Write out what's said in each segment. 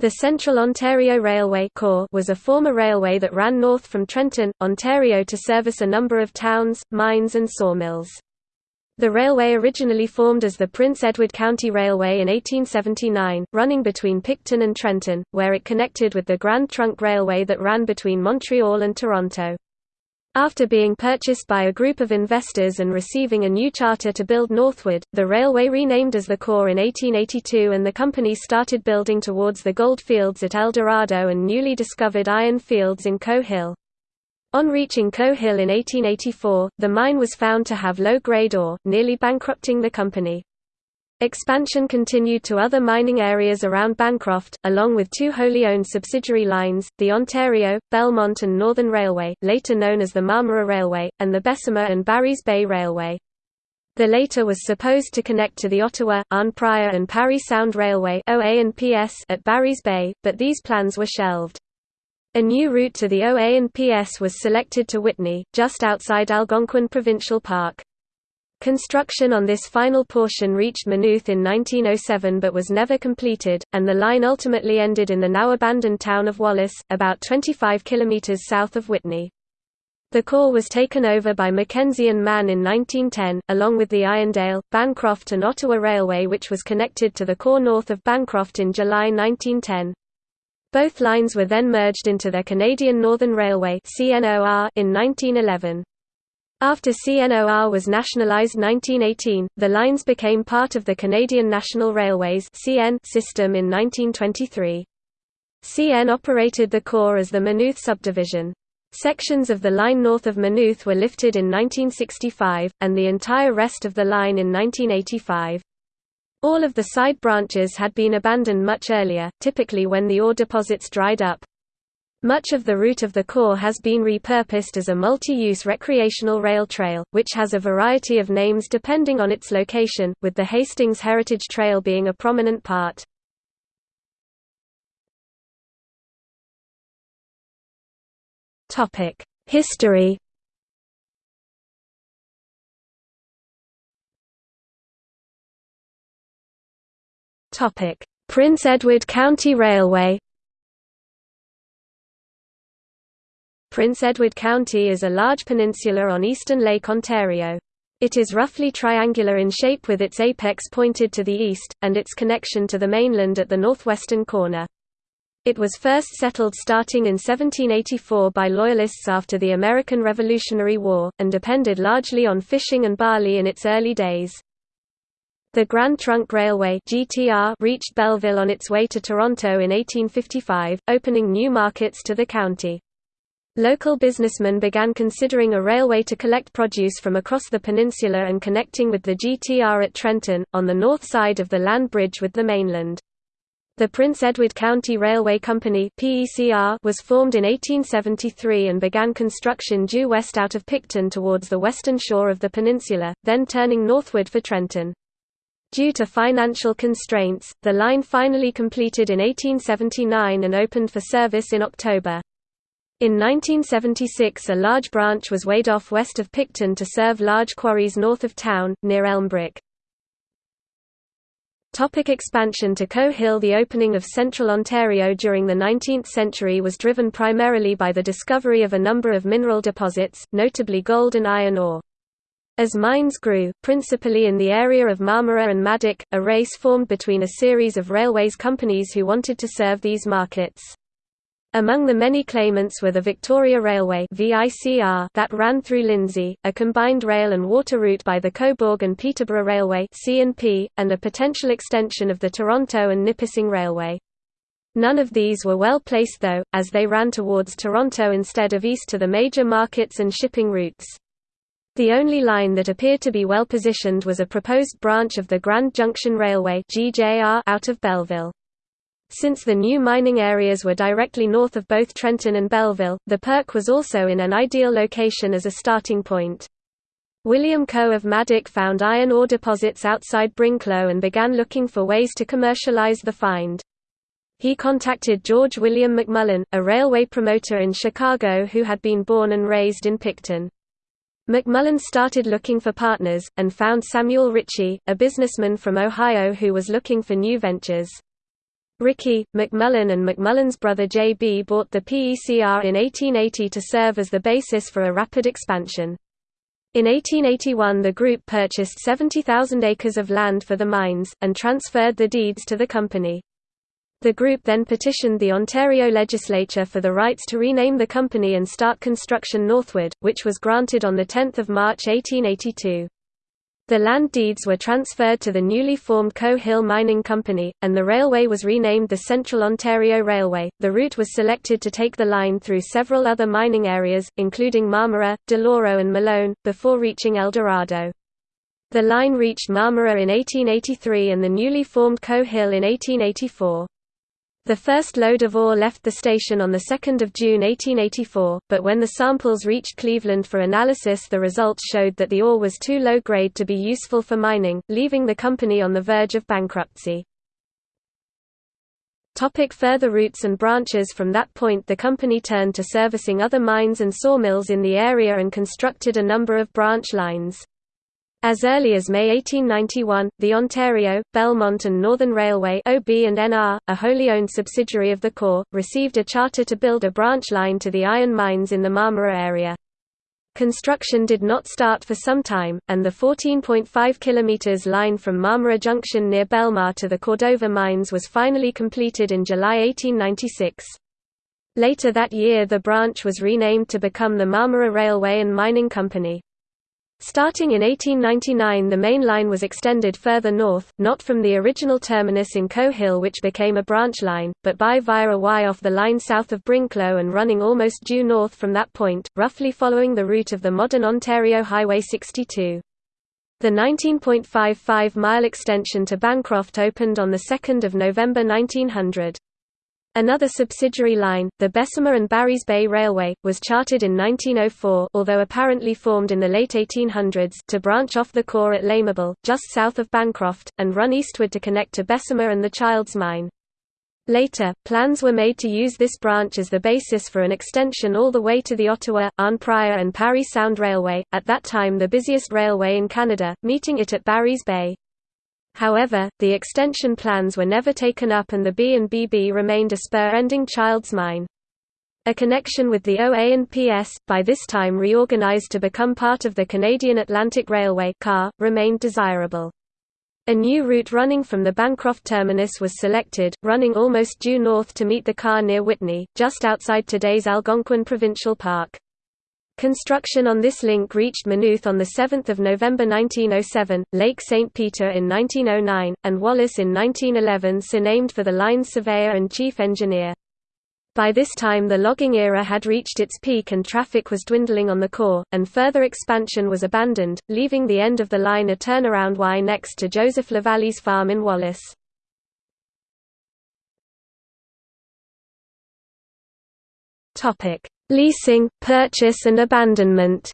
The Central Ontario Railway was a former railway that ran north from Trenton, Ontario to service a number of towns, mines and sawmills. The railway originally formed as the Prince Edward County Railway in 1879, running between Picton and Trenton, where it connected with the Grand Trunk Railway that ran between Montreal and Toronto. After being purchased by a group of investors and receiving a new charter to build northward, the railway renamed as the COR in 1882 and the company started building towards the gold fields at Eldorado and newly discovered iron fields in Coe Hill. On reaching Coe Hill in 1884, the mine was found to have low-grade ore, nearly bankrupting the company. Expansion continued to other mining areas around Bancroft, along with two wholly owned subsidiary lines, the Ontario, Belmont and Northern Railway, later known as the Marmora Railway, and the Bessemer and Barry's Bay Railway. The latter was supposed to connect to the Ottawa, Arnprior and Parry Sound Railway at Barry's Bay, but these plans were shelved. A new route to the OA and PS was selected to Whitney, just outside Algonquin Provincial Park. Construction on this final portion reached Maynooth in 1907 but was never completed, and the line ultimately ended in the now-abandoned town of Wallace, about 25 kilometres south of Whitney. The COR was taken over by Mackenzie and Mann in 1910, along with the Irondale, Bancroft and Ottawa Railway which was connected to the COR north of Bancroft in July 1910. Both lines were then merged into the Canadian Northern Railway in 1911. After CNOR was nationalised 1918, the lines became part of the Canadian National Railways system in 1923. CN operated the COR as the Maynooth subdivision. Sections of the line north of Maynooth were lifted in 1965, and the entire rest of the line in 1985. All of the side branches had been abandoned much earlier, typically when the ore deposits dried up. Much of the route of the COR has been repurposed as a multi-use recreational rail trail, which has a variety of names depending on its location, with the Hastings Heritage Trail being a prominent part. History Prince Edward County Railway Prince Edward County is a large peninsula on eastern Lake Ontario. It is roughly triangular in shape with its apex pointed to the east, and its connection to the mainland at the northwestern corner. It was first settled starting in 1784 by Loyalists after the American Revolutionary War, and depended largely on fishing and barley in its early days. The Grand Trunk Railway (GTR) reached Belleville on its way to Toronto in 1855, opening new markets to the county. Local businessmen began considering a railway to collect produce from across the peninsula and connecting with the GTR at Trenton, on the north side of the land bridge with the mainland. The Prince Edward County Railway Company was formed in 1873 and began construction due west out of Picton towards the western shore of the peninsula, then turning northward for Trenton. Due to financial constraints, the line finally completed in 1879 and opened for service in October. In 1976 a large branch was weighed off west of Picton to serve large quarries north of town, near Elmbrook. Topic expansion to Coe Hill The opening of central Ontario during the 19th century was driven primarily by the discovery of a number of mineral deposits, notably gold and iron ore. As mines grew, principally in the area of Marmora and Madoc, a race formed between a series of railways companies who wanted to serve these markets. Among the many claimants were the Victoria Railway that ran through Lindsay, a combined rail and water route by the Cobourg and Peterborough Railway and a potential extension of the Toronto and Nipissing Railway. None of these were well placed though, as they ran towards Toronto instead of east to the major markets and shipping routes. The only line that appeared to be well positioned was a proposed branch of the Grand Junction Railway out of Belleville. Since the new mining areas were directly north of both Trenton and Belleville, the Perk was also in an ideal location as a starting point. William Coe of Madoc found iron ore deposits outside Brinklow and began looking for ways to commercialize the find. He contacted George William McMullen, a railway promoter in Chicago who had been born and raised in Picton. McMullen started looking for partners, and found Samuel Ritchie, a businessman from Ohio who was looking for new ventures. Rickey, McMullen and McMullen's brother J.B. bought the PECR in 1880 to serve as the basis for a rapid expansion. In 1881 the group purchased 70,000 acres of land for the mines, and transferred the deeds to the company. The group then petitioned the Ontario legislature for the rights to rename the company and start construction northward, which was granted on 10 March 1882. The land deeds were transferred to the newly formed Coe Hill Mining Company, and the railway was renamed the Central Ontario Railway. The route was selected to take the line through several other mining areas, including Marmora, Deloro, and Malone, before reaching Eldorado. The line reached Marmora in 1883 and the newly formed Coe Hill in 1884. The first load of ore left the station on 2 June 1884, but when the samples reached Cleveland for analysis the results showed that the ore was too low grade to be useful for mining, leaving the company on the verge of bankruptcy. Topic further routes and branches From that point the company turned to servicing other mines and sawmills in the area and constructed a number of branch lines. As early as May 1891, the Ontario, Belmont and Northern Railway OB&NR, a wholly owned subsidiary of the COR, received a charter to build a branch line to the iron mines in the Marmora area. Construction did not start for some time, and the 14.5 km line from Marmora Junction near Belmar to the Cordova mines was finally completed in July 1896. Later that year the branch was renamed to become the Marmora Railway and Mining Company. Starting in 1899 the main line was extended further north, not from the original terminus in Coe Hill which became a branch line, but by via a Y off the line south of Brinklow and running almost due north from that point, roughly following the route of the modern Ontario Highway 62. The 19.55-mile extension to Bancroft opened on 2 November 1900. Another subsidiary line, the Bessemer and Barry's Bay Railway, was chartered in 1904 although apparently formed in the late 1800s to branch off the COR at L'Amable, just south of Bancroft, and run eastward to connect to Bessemer and the Childs Mine. Later, plans were made to use this branch as the basis for an extension all the way to the Ottawa, Arnprior and Parry Sound Railway, at that time the busiest railway in Canada, meeting it at Barry's Bay. However, the extension plans were never taken up and the B&BB remained a spur-ending Childs Mine. A connection with the OA and PS, by this time reorganized to become part of the Canadian Atlantic Railway CAR, remained desirable. A new route running from the Bancroft terminus was selected, running almost due north to meet the CAR near Whitney, just outside today's Algonquin Provincial Park. Construction on this link reached Maynooth on 7 November 1907, Lake St. Peter in 1909, and Wallace in 1911 so surnamed for the line's surveyor and chief engineer. By this time the logging era had reached its peak and traffic was dwindling on the COR, and further expansion was abandoned, leaving the end of the line a turnaround Y next to Joseph Lavalley's farm in Wallace. Leasing, purchase and abandonment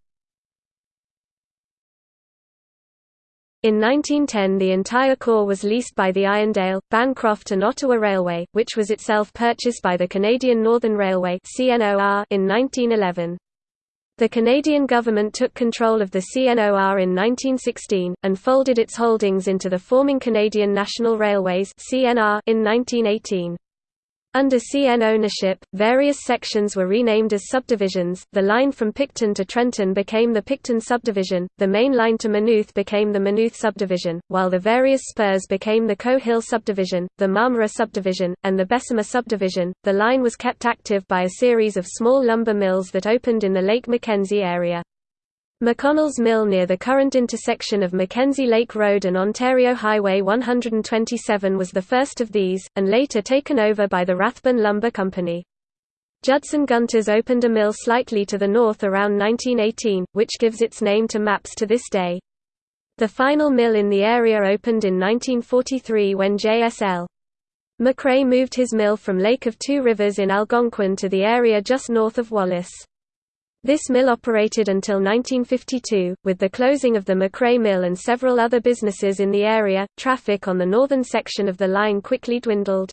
In 1910 the entire COR was leased by the Irondale, Bancroft and Ottawa Railway, which was itself purchased by the Canadian Northern Railway in 1911. The Canadian government took control of the CNOR in 1916, and folded its holdings into the forming Canadian National Railways in 1918. Under CN ownership, various sections were renamed as subdivisions. The line from Picton to Trenton became the Picton subdivision, the main line to Maynooth became the Maynooth subdivision, while the various spurs became the Coe Hill subdivision, the Marmora subdivision, and the Bessemer subdivision. The line was kept active by a series of small lumber mills that opened in the Lake Mackenzie area. McConnell's Mill near the current intersection of Mackenzie Lake Road and Ontario Highway 127 was the first of these, and later taken over by the Rathbun Lumber Company. Judson Gunters opened a mill slightly to the north around 1918, which gives its name to maps to this day. The final mill in the area opened in 1943 when J.S.L. McRae moved his mill from Lake of Two Rivers in Algonquin to the area just north of Wallace. This mill operated until 1952. With the closing of the McRae Mill and several other businesses in the area, traffic on the northern section of the line quickly dwindled.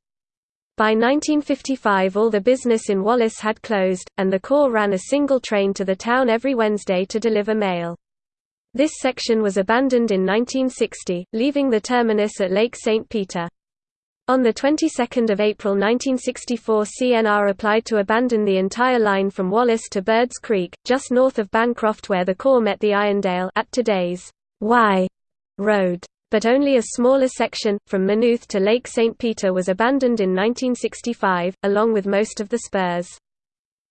By 1955 all the business in Wallace had closed, and the COR ran a single train to the town every Wednesday to deliver mail. This section was abandoned in 1960, leaving the terminus at Lake St. Peter. On the 22nd of April 1964 CNR applied to abandon the entire line from Wallace to Birds Creek, just north of Bancroft where the COR met the Irondale at today's Y Road. But only a smaller section, from Maynooth to Lake St. Peter was abandoned in 1965, along with most of the spurs.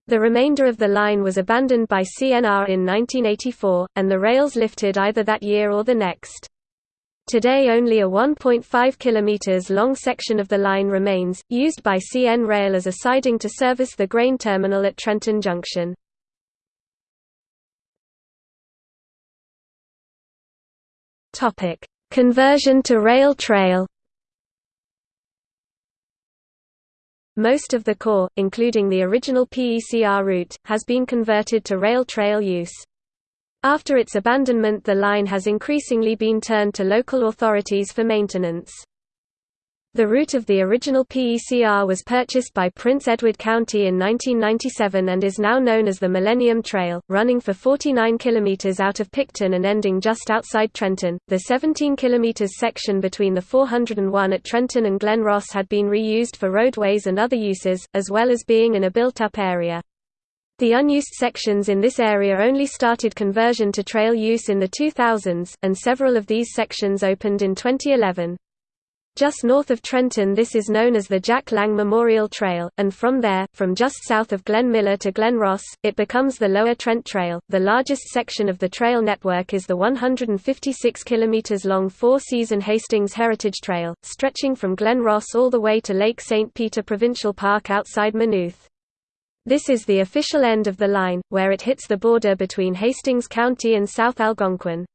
The remainder of the line was abandoned by CNR in 1984, and the rails lifted either that year or the next. Today only a 1.5 km long section of the line remains, used by CN Rail as a siding to service the grain terminal at Trenton Junction. Conversion to rail trail Most of the COR, including the original PECR route, has been converted to rail trail use. After its abandonment the line has increasingly been turned to local authorities for maintenance. The route of the original PECR was purchased by Prince Edward County in 1997 and is now known as the Millennium Trail, running for 49 km out of Picton and ending just outside Trenton. The 17 km section between the 401 at Trenton and Glen Ross had been reused for roadways and other uses, as well as being in a built up area. The unused sections in this area only started conversion to trail use in the 2000s, and several of these sections opened in 2011. Just north of Trenton this is known as the Jack Lang Memorial Trail, and from there, from just south of Glen Miller to Glen Ross, it becomes the Lower Trent Trail. The largest section of the trail network is the 156 km long four-season Hastings Heritage Trail, stretching from Glen Ross all the way to Lake St. Peter Provincial Park outside Maynooth. This is the official end of the line, where it hits the border between Hastings County and South Algonquin.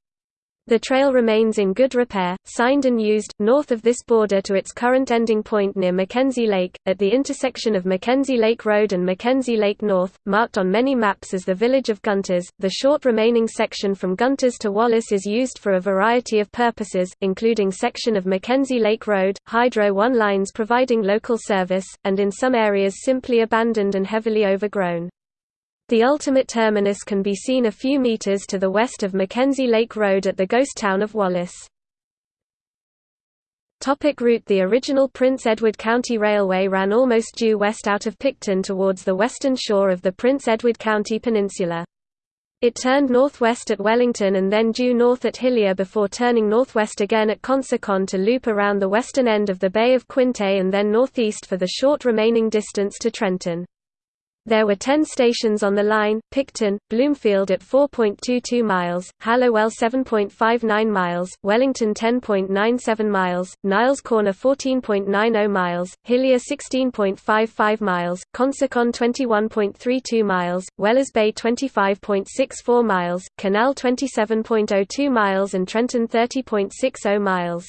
The trail remains in good repair, signed and used, north of this border to its current ending point near Mackenzie Lake, at the intersection of Mackenzie Lake Road and Mackenzie Lake North, marked on many maps as the village of Gunters. The short remaining section from Gunters to Wallace is used for a variety of purposes, including section of Mackenzie Lake Road, Hydro One lines providing local service, and in some areas simply abandoned and heavily overgrown. The ultimate terminus can be seen a few meters to the west of Mackenzie Lake Road at the ghost town of Wallace. Topic route The original Prince Edward County Railway ran almost due west out of Picton towards the western shore of the Prince Edward County Peninsula. It turned northwest at Wellington and then due north at Hillier before turning northwest again at Consecon to loop around the western end of the Bay of Quinte and then northeast for the short remaining distance to Trenton. There were 10 stations on the line, Picton, Bloomfield at 4.22 miles, Hallowell 7.59 miles, Wellington 10.97 miles, Niles Corner 14.90 miles, Hillier 16.55 miles, Consecon 21.32 miles, Wellers Bay 25.64 miles, Canal 27.02 miles and Trenton 30.60 miles.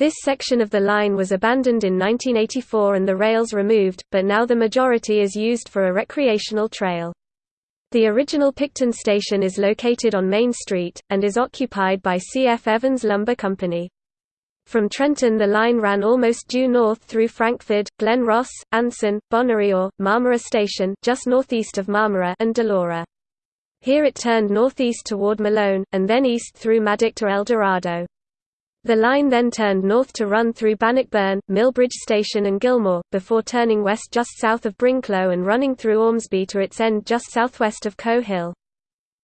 This section of the line was abandoned in 1984 and the rails removed, but now the majority is used for a recreational trail. The original Picton station is located on Main Street, and is occupied by C.F. Evans Lumber Company. From Trenton the line ran almost due north through Frankford, Glen Ross, Anson, Bonarlaw, Marmora Station just northeast of Marmora and Deloro. Here it turned northeast toward Malone, and then east through Madoc to Eldorado. The line then turned north to run through Bannockburn, Millbridge Station and Gilmour, before turning west just south of Brinklow and running through Ormsby to its end just southwest of Coe Hill.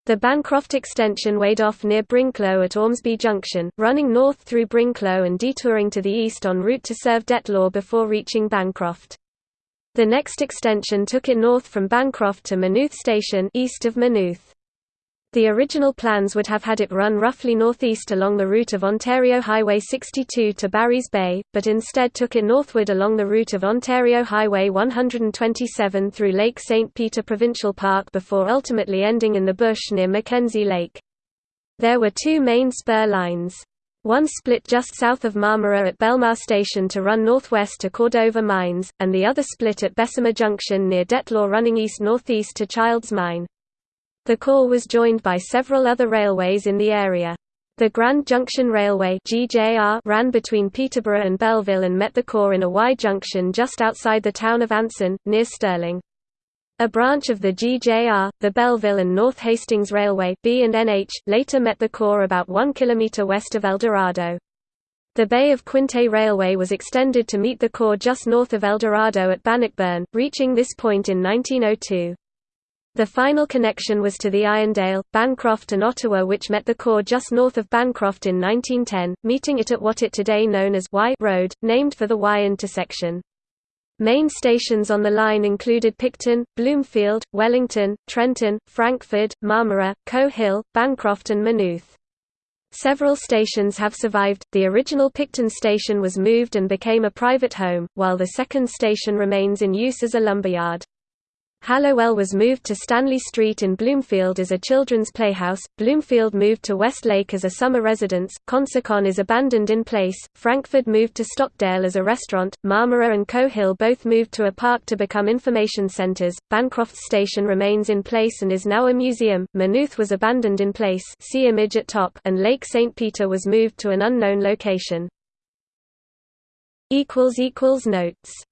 The Bancroft extension weighed off near Brinklow at Ormsby Junction, running north through Brinklow and detouring to the east en route to serve Detlor before reaching Bancroft. The next extension took it north from Bancroft to Maynooth Station east of Maynooth. The original plans would have had it run roughly northeast along the route of Ontario Highway 62 to Barry's Bay, but instead took it northward along the route of Ontario Highway 127 through Lake St. Peter Provincial Park before ultimately ending in the bush near Mackenzie Lake. There were two main spur lines. One split just south of Marmora at Belmar Station to run northwest to Cordova Mines, and the other split at Bessemer Junction near Detlor running east-northeast to Childs Mine. The COR was joined by several other railways in the area. The Grand Junction Railway ran between Peterborough and Belleville and met the COR in a Y junction just outside the town of Anson, near Stirling. A branch of the GJR, the Belleville and North Hastings Railway B and NH, later met the COR about 1 km west of Eldorado. The Bay of Quinte Railway was extended to meet the COR just north of Eldorado at Bannockburn, reaching this point in 1902. The final connection was to the Irondale, Bancroft and Ottawa which met the COR just north of Bancroft in 1910, meeting it at what it today known as Y Road, named for the Y intersection. Main stations on the line included Picton, Bloomfield, Wellington, Trenton, Frankford, Marmora, Coe Hill, Bancroft and Maynooth. Several stations have survived, the original Picton station was moved and became a private home, while the second station remains in use as a lumberyard. Hallowell was moved to Stanley Street in Bloomfield as a children's playhouse, Bloomfield moved to Westlake as a summer residence, Consecon is abandoned in place, Frankford moved to Stockdale as a restaurant, Marmora and Coe Hill both moved to a park to become information centres, Bancroft Station remains in place and is now a museum, Maynooth was abandoned in place. See image at top. And Lake St. Peter was moved to an unknown location. Notes